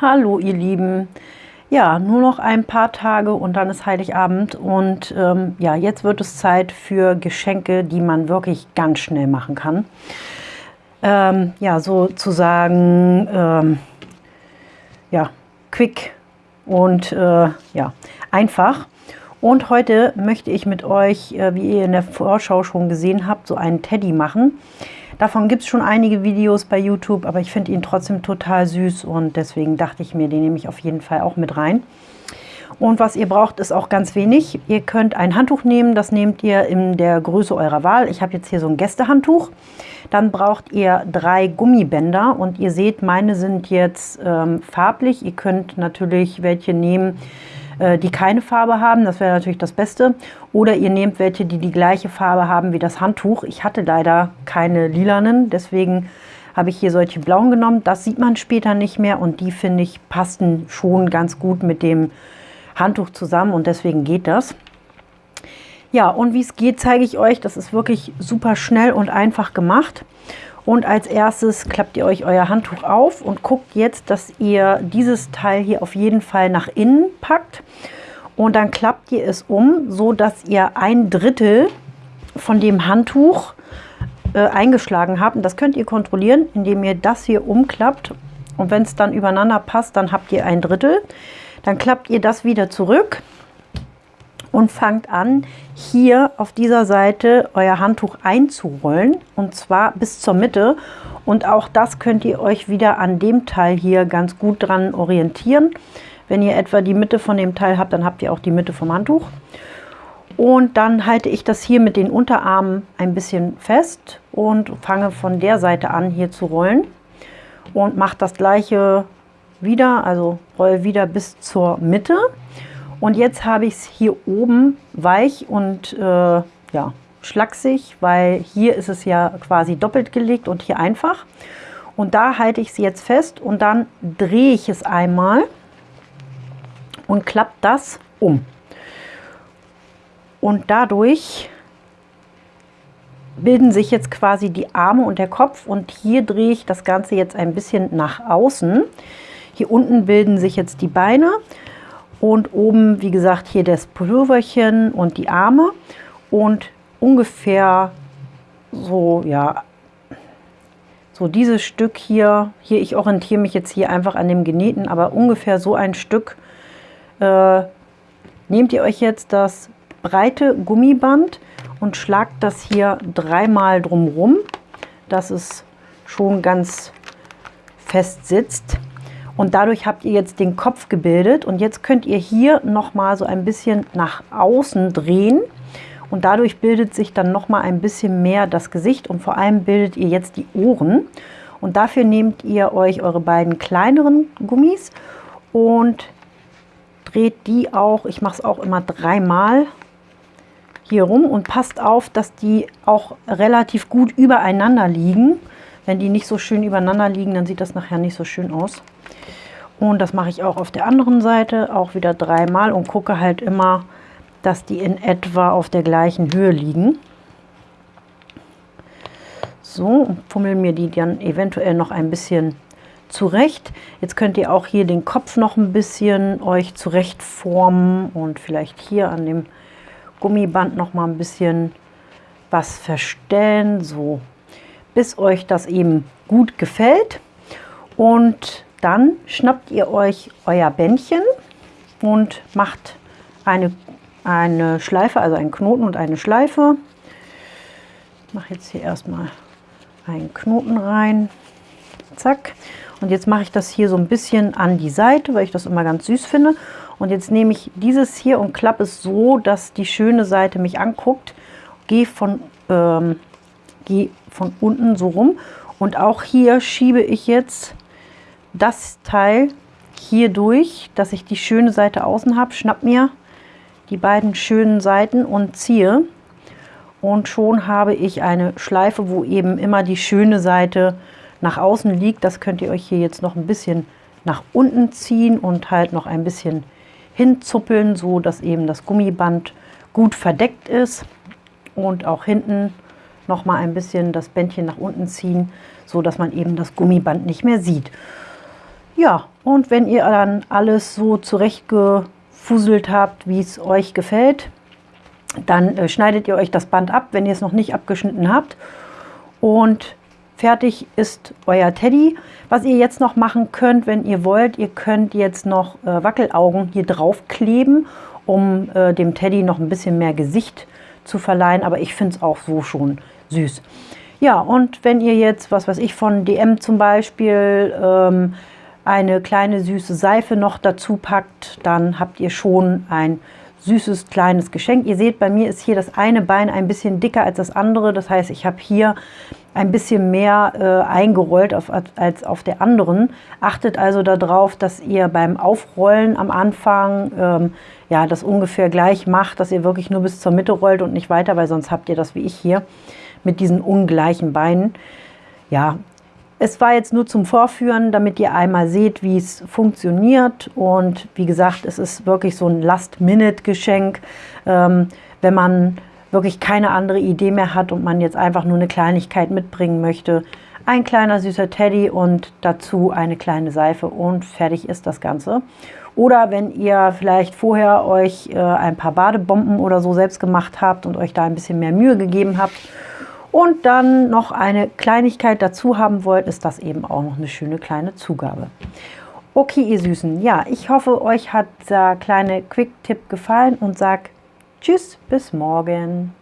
Hallo ihr Lieben. Ja, nur noch ein paar Tage und dann ist Heiligabend und ähm, ja, jetzt wird es Zeit für Geschenke, die man wirklich ganz schnell machen kann. Ähm, ja, sozusagen, ähm, ja, quick und äh, ja, einfach. Und heute möchte ich mit euch, äh, wie ihr in der Vorschau schon gesehen habt, so einen Teddy machen. Davon gibt es schon einige Videos bei YouTube, aber ich finde ihn trotzdem total süß und deswegen dachte ich mir, den nehme ich auf jeden Fall auch mit rein. Und was ihr braucht, ist auch ganz wenig. Ihr könnt ein Handtuch nehmen, das nehmt ihr in der Größe eurer Wahl. Ich habe jetzt hier so ein Gästehandtuch. Dann braucht ihr drei Gummibänder und ihr seht, meine sind jetzt ähm, farblich. Ihr könnt natürlich welche nehmen, die keine Farbe haben. Das wäre natürlich das Beste. Oder ihr nehmt welche, die die gleiche Farbe haben wie das Handtuch. Ich hatte leider keine lilanen, deswegen habe ich hier solche blauen genommen. Das sieht man später nicht mehr und die, finde ich, passen schon ganz gut mit dem Handtuch zusammen und deswegen geht das. Ja, und wie es geht, zeige ich euch. Das ist wirklich super schnell und einfach gemacht. Und als erstes klappt ihr euch euer Handtuch auf und guckt jetzt, dass ihr dieses Teil hier auf jeden Fall nach innen packt. Und dann klappt ihr es um, so dass ihr ein Drittel von dem Handtuch äh, eingeschlagen habt. Und das könnt ihr kontrollieren, indem ihr das hier umklappt. Und wenn es dann übereinander passt, dann habt ihr ein Drittel. Dann klappt ihr das wieder zurück und fangt an, hier auf dieser Seite euer Handtuch einzurollen und zwar bis zur Mitte. Und auch das könnt ihr euch wieder an dem Teil hier ganz gut dran orientieren. Wenn ihr etwa die Mitte von dem Teil habt, dann habt ihr auch die Mitte vom Handtuch. Und dann halte ich das hier mit den Unterarmen ein bisschen fest und fange von der Seite an hier zu rollen. Und mache das gleiche wieder, also roll wieder bis zur Mitte. Und jetzt habe ich es hier oben weich und äh, ja, schlaksig, weil hier ist es ja quasi doppelt gelegt und hier einfach. Und da halte ich sie jetzt fest und dann drehe ich es einmal und klappe das um. Und dadurch bilden sich jetzt quasi die Arme und der Kopf und hier drehe ich das Ganze jetzt ein bisschen nach außen. Hier unten bilden sich jetzt die Beine und oben, wie gesagt, hier das Pulloverchen und die Arme und ungefähr so, ja, so dieses Stück hier, hier, ich orientiere mich jetzt hier einfach an dem Genähten, aber ungefähr so ein Stück äh, nehmt ihr euch jetzt das breite Gummiband und schlagt das hier dreimal drumrum, dass es schon ganz fest sitzt. Und dadurch habt ihr jetzt den Kopf gebildet und jetzt könnt ihr hier nochmal so ein bisschen nach außen drehen und dadurch bildet sich dann nochmal ein bisschen mehr das Gesicht und vor allem bildet ihr jetzt die Ohren. Und dafür nehmt ihr euch eure beiden kleineren Gummis und dreht die auch, ich mache es auch immer dreimal hier rum und passt auf, dass die auch relativ gut übereinander liegen. Wenn die nicht so schön übereinander liegen, dann sieht das nachher nicht so schön aus. Und das mache ich auch auf der anderen Seite, auch wieder dreimal und gucke halt immer, dass die in etwa auf der gleichen Höhe liegen. So, fummel mir die dann eventuell noch ein bisschen zurecht. Jetzt könnt ihr auch hier den Kopf noch ein bisschen euch zurecht formen und vielleicht hier an dem Gummiband noch mal ein bisschen was verstellen, so bis euch das eben gut gefällt. Und dann schnappt ihr euch euer Bändchen und macht eine, eine Schleife, also einen Knoten und eine Schleife. Ich mache jetzt hier erstmal einen Knoten rein. Zack. Und jetzt mache ich das hier so ein bisschen an die Seite, weil ich das immer ganz süß finde. Und jetzt nehme ich dieses hier und klappe es so, dass die schöne Seite mich anguckt. Gehe von, ähm, gehe von unten so rum. Und auch hier schiebe ich jetzt das Teil hier durch, dass ich die schöne Seite außen habe, schnapp mir die beiden schönen Seiten und ziehe. Und schon habe ich eine Schleife, wo eben immer die schöne Seite nach außen liegt. Das könnt ihr euch hier jetzt noch ein bisschen nach unten ziehen und halt noch ein bisschen hinzuppeln, so dass eben das Gummiband gut verdeckt ist. Und auch hinten noch mal ein bisschen das Bändchen nach unten ziehen, so dass man eben das Gummiband nicht mehr sieht. Ja, Und wenn ihr dann alles so zurechtgefuselt habt, wie es euch gefällt, dann äh, schneidet ihr euch das Band ab, wenn ihr es noch nicht abgeschnitten habt. Und fertig ist euer Teddy. Was ihr jetzt noch machen könnt, wenn ihr wollt, ihr könnt jetzt noch äh, Wackelaugen hier drauf kleben, um äh, dem Teddy noch ein bisschen mehr Gesicht zu verleihen. Aber ich finde es auch so schon süß. Ja, und wenn ihr jetzt, was weiß ich, von DM zum Beispiel ähm, eine kleine süße Seife noch dazu packt, dann habt ihr schon ein süßes kleines Geschenk. Ihr seht, bei mir ist hier das eine Bein ein bisschen dicker als das andere. Das heißt, ich habe hier ein bisschen mehr äh, eingerollt auf, als auf der anderen. Achtet also darauf, dass ihr beim Aufrollen am Anfang ähm, ja, das ungefähr gleich macht, dass ihr wirklich nur bis zur Mitte rollt und nicht weiter, weil sonst habt ihr das wie ich hier mit diesen ungleichen Beinen. Ja, es war jetzt nur zum Vorführen, damit ihr einmal seht, wie es funktioniert. Und wie gesagt, es ist wirklich so ein Last-Minute-Geschenk. Ähm, wenn man wirklich keine andere Idee mehr hat und man jetzt einfach nur eine Kleinigkeit mitbringen möchte. Ein kleiner süßer Teddy und dazu eine kleine Seife und fertig ist das Ganze. Oder wenn ihr vielleicht vorher euch äh, ein paar Badebomben oder so selbst gemacht habt und euch da ein bisschen mehr Mühe gegeben habt und dann noch eine Kleinigkeit dazu haben wollt, ist das eben auch noch eine schöne kleine Zugabe. Okay, ihr Süßen, ja, ich hoffe, euch hat der kleine Quick-Tipp gefallen und sag Tschüss, bis morgen.